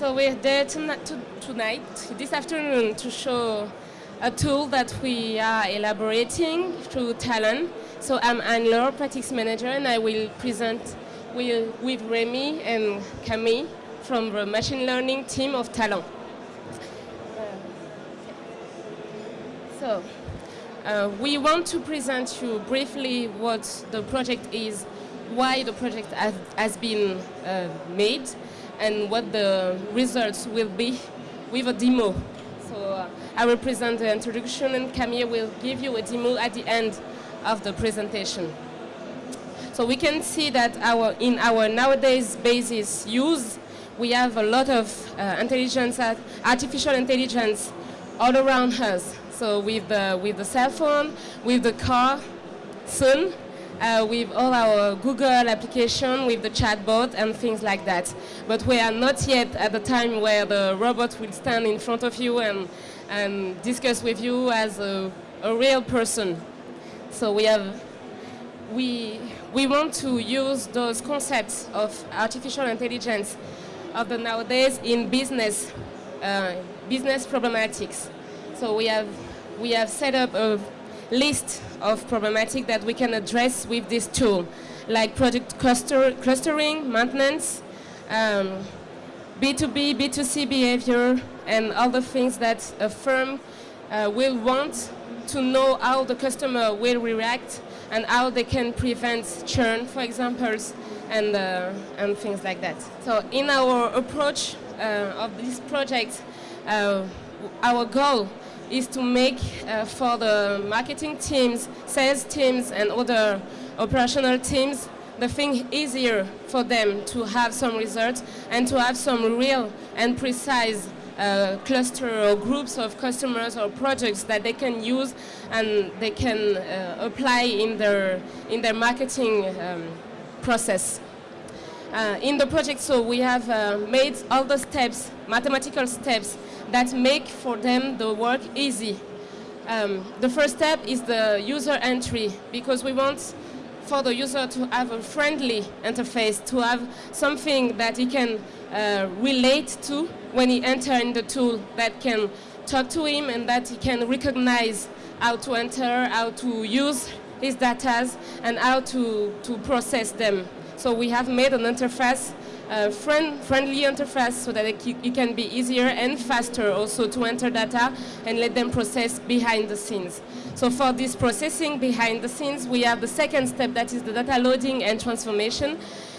So we're there tonight, this afternoon, to show a tool that we are elaborating through Talan. So I'm Anne Laure, practice manager, and I will present with, with Remy and Camille from the machine learning team of Talan. So, uh, we want to present you briefly what the project is, why the project has, has been uh, made, and what the results will be with a demo. So uh, I will present the introduction and Camille will give you a demo at the end of the presentation. So we can see that our, in our nowadays basis use, we have a lot of uh, intelligence, artificial intelligence all around us. So with the, with the cell phone, with the car, soon, uh, with all our Google application, with the chatbot and things like that. But we are not yet at the time where the robot will stand in front of you and, and discuss with you as a, a real person. So we have, we, we want to use those concepts of artificial intelligence of the nowadays in business, uh, business problematics. So we have, we have set up a list of problematic that we can address with this tool, like product cluster, clustering, maintenance, um, B2B, B2C behavior, and other things that a firm uh, will want to know how the customer will react and how they can prevent churn, for example, and, uh, and things like that. So in our approach uh, of this project, uh, our goal is to make uh, for the marketing teams, sales teams, and other operational teams the thing easier for them to have some results and to have some real and precise uh, cluster or groups of customers or projects that they can use and they can uh, apply in their, in their marketing um, process. Uh, in the project, so we have uh, made all the steps, mathematical steps, that make for them the work easy. Um, the first step is the user entry, because we want for the user to have a friendly interface, to have something that he can uh, relate to when he enter in the tool, that can talk to him and that he can recognize how to enter, how to use his data, and how to, to process them. So we have made an interface friend, friendly interface so that it, it, can be easier and faster also to enter data and let them process behind the scenes. So for this processing behind the scenes, we have the second step that is the data loading and transformation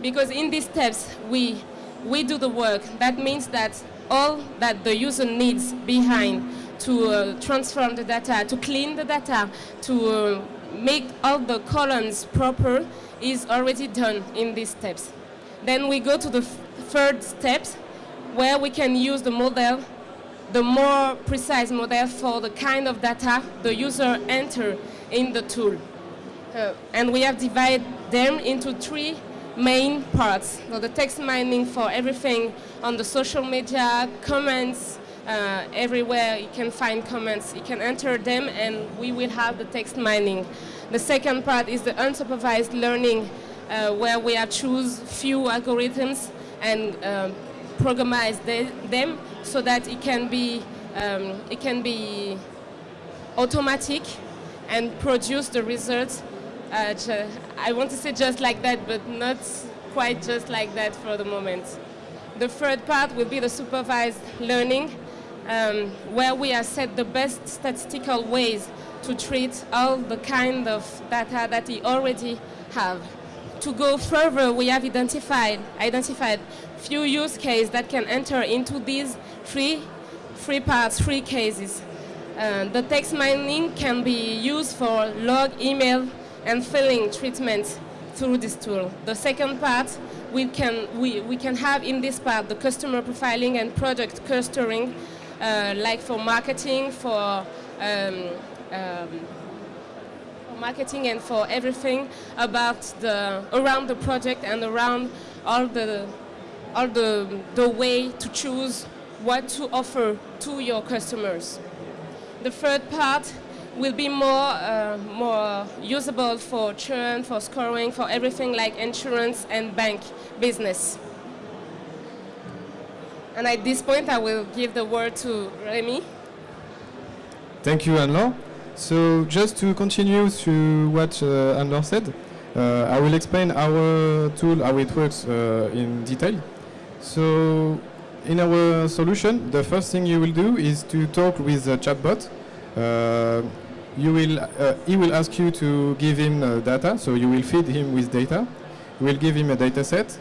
because in these steps we, we do the work. That means that all that the user needs behind to uh, transform the data, to clean the data, to uh, make all the columns proper is already done in these steps. Then we go to the third steps where we can use the model, the more precise model for the kind of data the user enter in the tool. Uh, and we have divided them into three main parts. So the text mining for everything on the social media, comments, uh, everywhere you can find comments, you can enter them and we will have the text mining. The second part is the unsupervised learning uh, where we choose few algorithms and um, programize them so that it can be um, it can be automatic and produce the results. Uh, I want to say just like that, but not quite just like that for the moment. The third part will be the supervised learning, um, where we have set the best statistical ways to treat all the kind of data that we already have to go further, we have identified, identified few use cases that can enter into these three, three parts, three cases. Uh, the text mining can be used for log, email, and filling treatment through this tool. The second part, we can, we, we can have in this part the customer profiling and product clustering, uh, like for marketing, for um, um, marketing and for everything about the around the project and around all the all the the way to choose what to offer to your customers. The third part will be more uh, more usable for churn, for scoring, for everything like insurance and bank business. And at this point, I will give the word to Remy. Thank you, Anne-Laure. So just to continue to what uh, said, uh, I will explain our tool, how it works uh, in detail. So in our solution, the first thing you will do is to talk with a chatbot. Uh, you will, uh, he will ask you to give him uh, data, so you will feed him with data. You will give him a data set.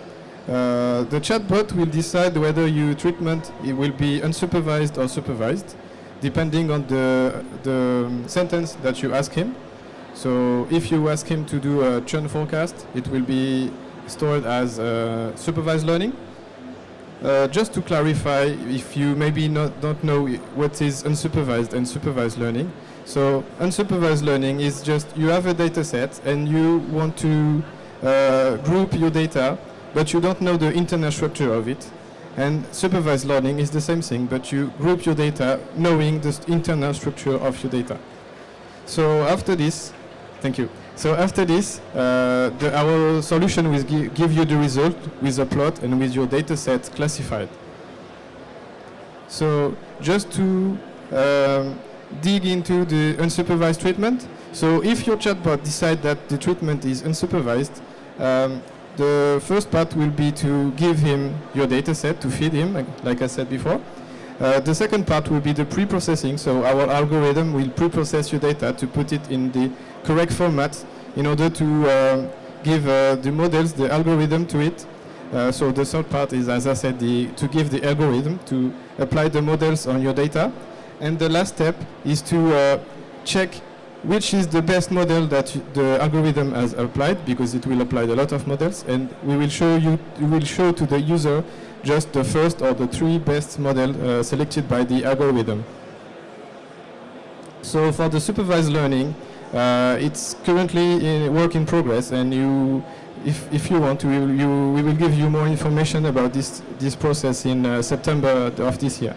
Uh, the chatbot will decide whether your treatment it will be unsupervised or supervised, depending on the, the sentence that you ask him. So if you ask him to do a churn forecast, it will be stored as uh, supervised learning. Uh, just to clarify, if you maybe not, don't know what is unsupervised and supervised learning. So unsupervised learning is just you have a data set and you want to uh, group your data, but you don't know the internal structure of it. And supervised learning is the same thing, but you group your data knowing the internal structure of your data. So after this, thank you. So after this, uh, the, our solution will gi give you the result with a plot and with your data set classified. So just to um, dig into the unsupervised treatment, so if your chatbot decides that the treatment is unsupervised, um, the first part will be to give him your data set to feed him, like, I said before. Uh, the second part will be the pre-processing, so our algorithm will pre-process your data to put it in the correct format in order to uh, give uh, the models, the algorithm to it. Uh, so the third part is, as I said, the, to give the algorithm to apply the models on your data. And the last step is to uh, check which is the best model that the algorithm has applied, because it will apply a lot of models, and we will show you, we will show to the user just the first or the three best model uh, selected by the algorithm. So for the supervised learning, uh, it's currently in work in progress, and you, if, if you want, we will, you, we will give you more information about this, this process in uh, September of this year.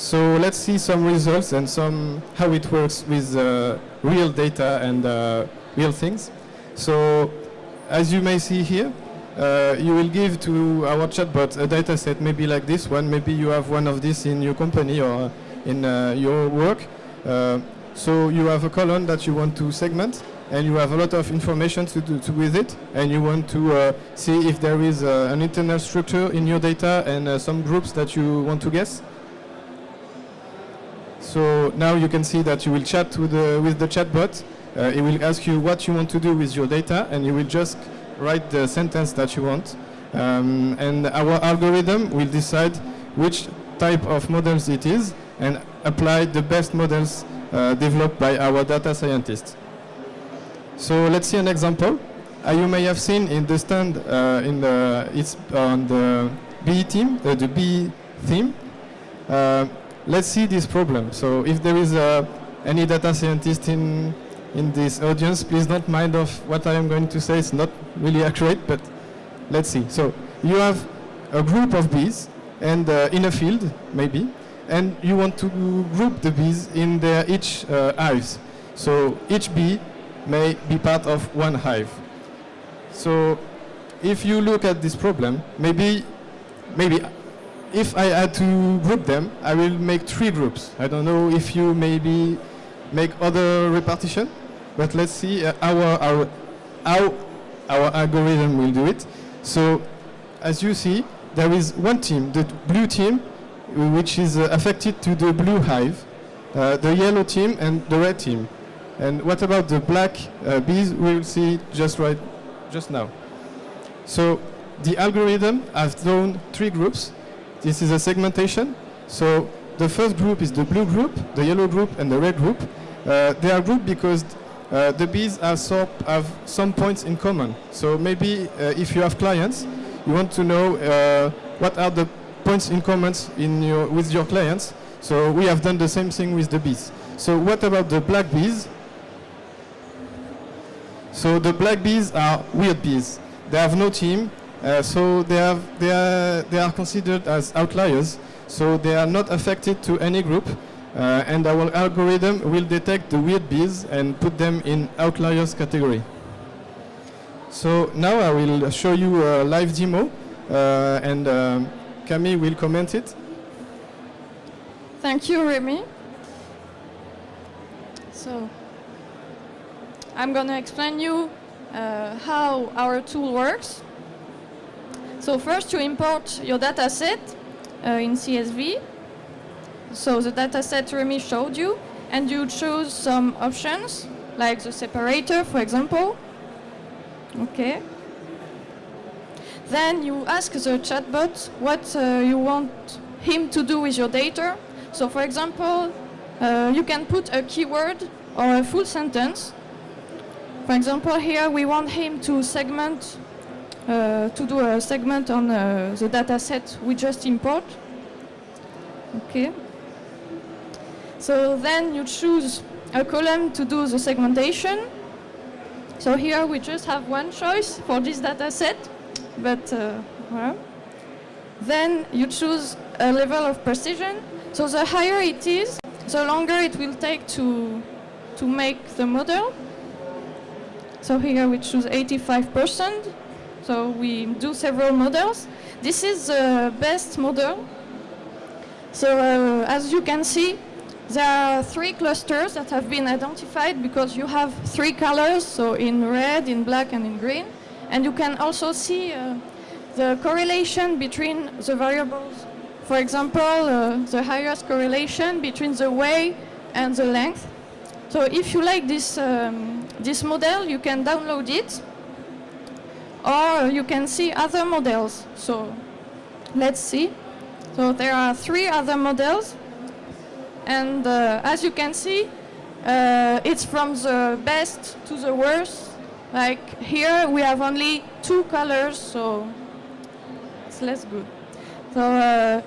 So let's see some results and some how it works with uh, real data and uh, real things. So as you may see here, uh, you will give to our chatbot a data set maybe like this one. Maybe you have one of these in your company or in uh, your work. Uh, so you have a column that you want to segment and you have a lot of information to do to with it and you want to uh, see if there is an internal structure in your data and some groups that you want to guess. So now you can see that you will chat with the, with the chatbot. Uh, it will ask you what you want to do with your data, and you will just write the sentence that you want. Um, and our algorithm will decide which type of models it is and apply the best models uh, developed by our data scientists. So let's see an example. Uh, you may have seen in the stand uh, in the, it's on the B team, uh, the B theme. Let's see this problem. So if there is uh, any data scientist in, in this audience, please don't mind of what I am going to say. It's not really accurate, but let's see. So you have a group of bees and uh, in a field, maybe, and you want to group the bees in their each uh, hives. So each bee may be part of one hive. So if you look at this problem, maybe, maybe if I had to group them, I will make three groups. I don't know if you maybe make other repartition, but let's see uh, our, our, how our algorithm will do it. So as you see, there is one team, the blue team, which is uh, affected to the blue hive, uh, the yellow team and the red team. And what about the black uh, bees? We will see just right, just now. So the algorithm has done three groups this is a segmentation. So the first group is the blue group, the yellow group, and the red group. Uh, they are grouped because uh, the bees so, have, some points in common. So maybe uh, if you have clients, you want to know uh, what are the points in common in your, with your clients. So we have done the same thing with the bees. So what about the black bees? So the black bees are weird bees. They have no team, uh, so they, have, they, are, they are considered as outliers, so they are not affected to any group, uh, and our algorithm will detect the weird bees and put them in outliers category. So now I will show you a live demo, uh, and um, Camille will comment it. Thank you, Remy. So, I'm going to explain you uh, how our tool works. So first you import your dataset uh, in CSV. So the dataset Remy showed you, and you choose some options, like the separator, for example. Okay. Then you ask the chatbot what uh, you want him to do with your data. So for example, uh, you can put a keyword or a full sentence. For example, here we want him to segment, to do a segment on uh, the data set we just import. Okay. So then you choose a column to do the segmentation. So here we just have one choice for this data set, but uh, well. Then you choose a level of precision. So the higher it is, the longer it will take to, to make the model. So here we choose 85%. So we do several models. This is the best model. So uh, as you can see, there are three clusters that have been identified because you have three colors, so in red, in black, and in green. And you can also see uh, the correlation between the variables. For example, uh, the highest correlation between the way and the length. So if you like this, um, this model, you can download it, or you can see other models. So let's see. So there are three other models, and uh, as you can see, uh, it's from the best to the worst. Like here, we have only two colors, so it's less good. So uh,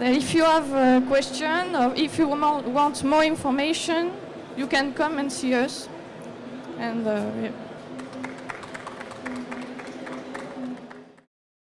if you have a question or if you want more information, you can come and see us. And uh, yeah.